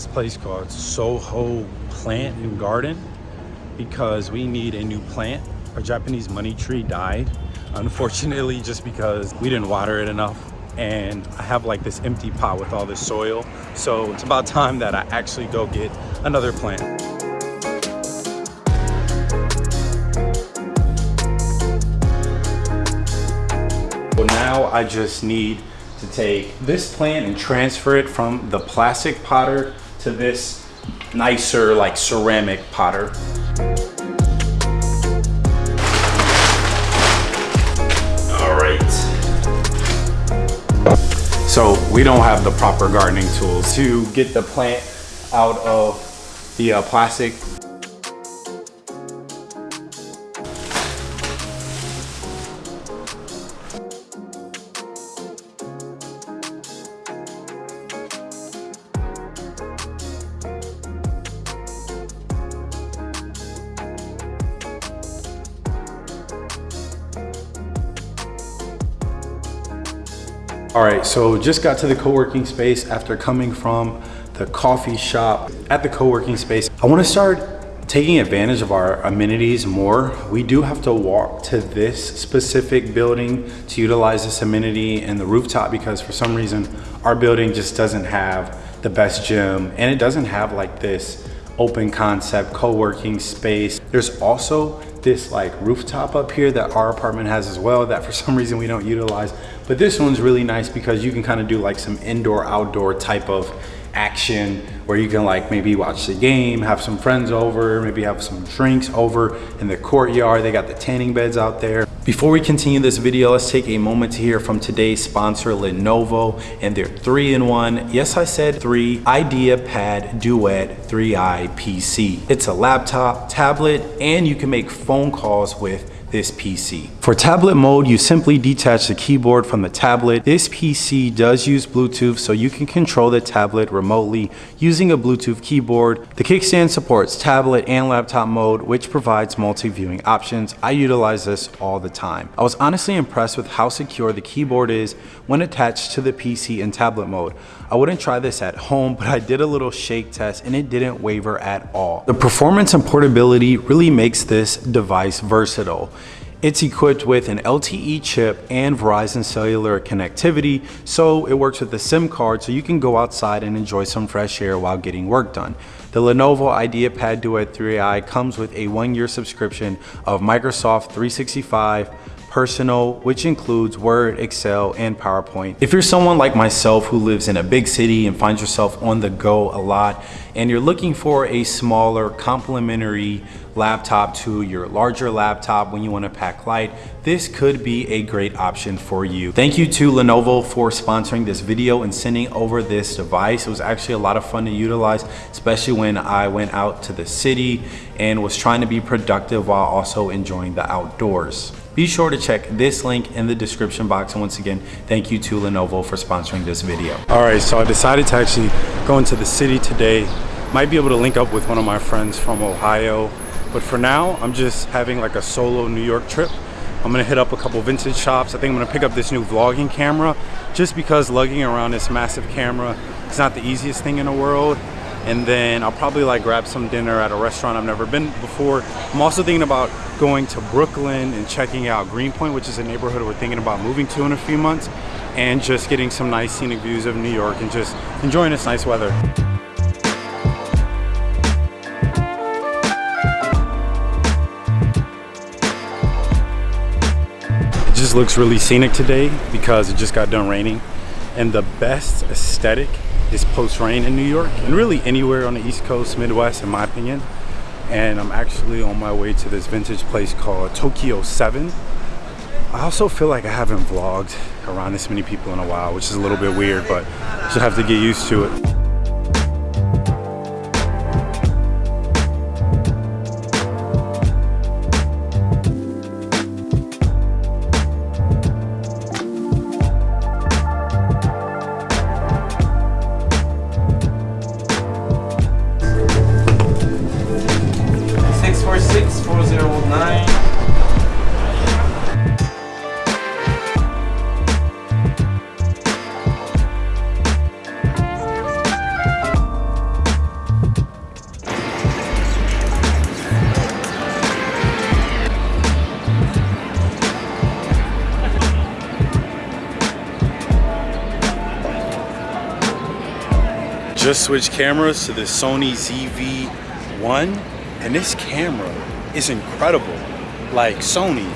this place called Soho Plant and Garden because we need a new plant. Our Japanese money tree died, unfortunately, just because we didn't water it enough. And I have like this empty pot with all this soil. So it's about time that I actually go get another plant. So now I just need to take this plant and transfer it from the plastic potter to this nicer like ceramic potter. All right. So we don't have the proper gardening tools to get the plant out of the uh, plastic All right, so just got to the co-working space after coming from the coffee shop at the co-working space. I wanna start taking advantage of our amenities more. We do have to walk to this specific building to utilize this amenity and the rooftop because for some reason our building just doesn't have the best gym and it doesn't have like this open concept co-working space. There's also this like rooftop up here that our apartment has as well that for some reason we don't utilize. But this one's really nice because you can kind of do like some indoor outdoor type of action where you can like maybe watch the game, have some friends over, maybe have some drinks over in the courtyard. They got the tanning beds out there. Before we continue this video, let's take a moment to hear from today's sponsor, Lenovo, and their three-in-one, yes I said three, IdeaPad Duet 3i PC. It's a laptop, tablet, and you can make phone calls with this PC. For tablet mode, you simply detach the keyboard from the tablet. This PC does use Bluetooth, so you can control the tablet remotely using a Bluetooth keyboard. The kickstand supports tablet and laptop mode, which provides multi-viewing options. I utilize this all the time. I was honestly impressed with how secure the keyboard is when attached to the PC in tablet mode. I wouldn't try this at home, but I did a little shake test and it didn't waver at all. The performance and portability really makes this device versatile. It's equipped with an LTE chip and Verizon cellular connectivity, so it works with a SIM card so you can go outside and enjoy some fresh air while getting work done. The Lenovo IdeaPad Duet 3i comes with a one-year subscription of Microsoft 365, personal, which includes Word, Excel, and PowerPoint. If you're someone like myself who lives in a big city and finds yourself on the go a lot, and you're looking for a smaller complementary laptop to your larger laptop when you want to pack light, this could be a great option for you. Thank you to Lenovo for sponsoring this video and sending over this device. It was actually a lot of fun to utilize, especially when I went out to the city and was trying to be productive while also enjoying the outdoors. Be sure to check this link in the description box. And once again, thank you to Lenovo for sponsoring this video. All right, so I decided to actually go into the city today. Might be able to link up with one of my friends from Ohio. But for now, I'm just having like a solo New York trip. I'm gonna hit up a couple vintage shops. I think I'm gonna pick up this new vlogging camera just because lugging around this massive camera is not the easiest thing in the world and then I'll probably like grab some dinner at a restaurant I've never been before. I'm also thinking about going to Brooklyn and checking out Greenpoint, which is a neighborhood we're thinking about moving to in a few months, and just getting some nice scenic views of New York and just enjoying this nice weather. It just looks really scenic today because it just got done raining and the best aesthetic is post-rain in New York and really anywhere on the East Coast, Midwest in my opinion. And I'm actually on my way to this vintage place called Tokyo 7. I also feel like I haven't vlogged around this many people in a while, which is a little bit weird, but just have to get used to it. Just switched cameras to the Sony ZV-1 and this camera is incredible. Like Sony,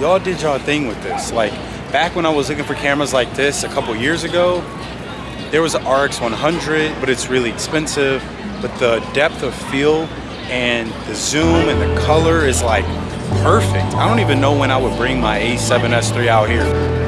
y'all did y'all thing with this. Like back when I was looking for cameras like this a couple years ago, there was an RX 100, but it's really expensive. But the depth of field and the zoom and the color is like perfect. I don't even know when I would bring my A7S III out here.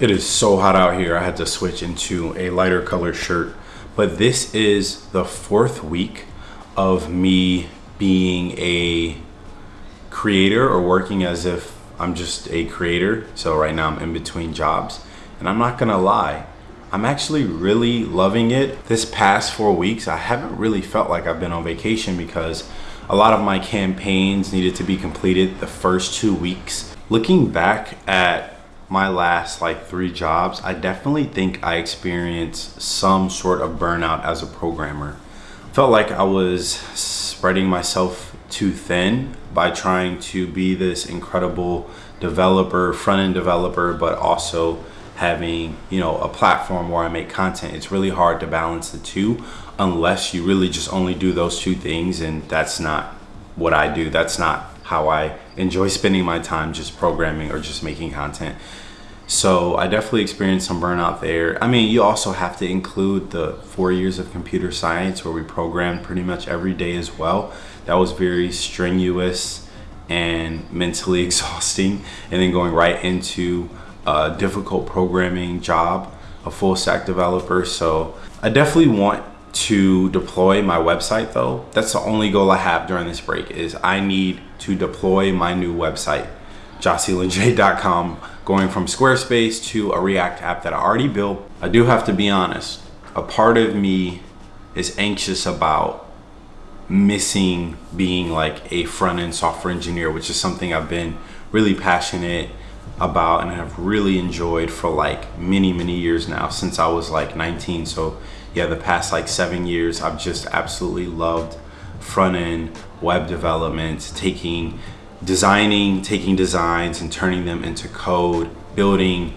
It is so hot out here. I had to switch into a lighter color shirt. But this is the fourth week of me being a creator or working as if I'm just a creator. So right now I'm in between jobs. And I'm not gonna lie, I'm actually really loving it. This past four weeks, I haven't really felt like I've been on vacation because a lot of my campaigns needed to be completed the first two weeks. Looking back at my last like three jobs, I definitely think I experienced some sort of burnout as a programmer. Felt like I was spreading myself too thin by trying to be this incredible developer, front-end developer, but also having, you know, a platform where I make content. It's really hard to balance the two unless you really just only do those two things and that's not what I do. That's not how I enjoy spending my time just programming or just making content. So I definitely experienced some burnout there. I mean, you also have to include the four years of computer science where we programmed pretty much every day as well. That was very strenuous and mentally exhausting. And then going right into a difficult programming job, a full stack developer. So I definitely want to deploy my website though. That's the only goal I have during this break is I need to deploy my new website, jossylinj.com, going from Squarespace to a React app that I already built. I do have to be honest, a part of me is anxious about missing being like a front-end software engineer, which is something I've been really passionate about and have really enjoyed for like many, many years now since I was like 19. So yeah, the past like seven years, I've just absolutely loved front end web development, taking, designing, taking designs and turning them into code, building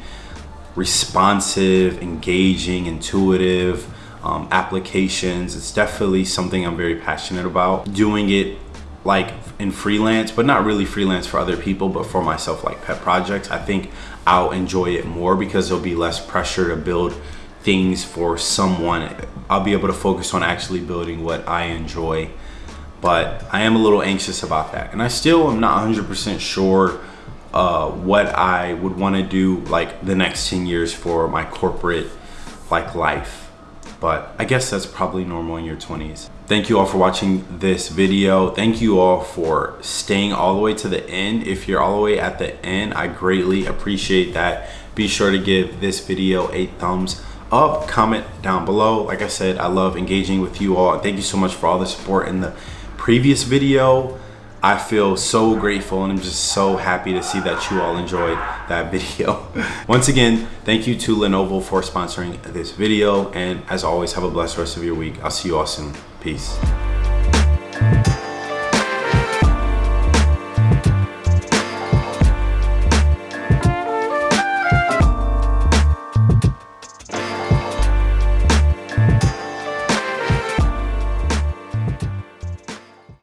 responsive, engaging, intuitive um, applications. It's definitely something I'm very passionate about. Doing it like in freelance, but not really freelance for other people, but for myself, like pet projects. I think I'll enjoy it more because there'll be less pressure to build things for someone. I'll be able to focus on actually building what I enjoy. But I am a little anxious about that. And I still am not 100% sure uh, what I would want to do like the next 10 years for my corporate like life. But I guess that's probably normal in your 20s. Thank you all for watching this video. Thank you all for staying all the way to the end. If you're all the way at the end, I greatly appreciate that. Be sure to give this video a thumbs up comment down below like i said i love engaging with you all thank you so much for all the support in the previous video i feel so grateful and i'm just so happy to see that you all enjoyed that video. Once again thank you to lenovo for sponsoring this video and as always have a blessed rest of your week. I'll see you all soon. Peace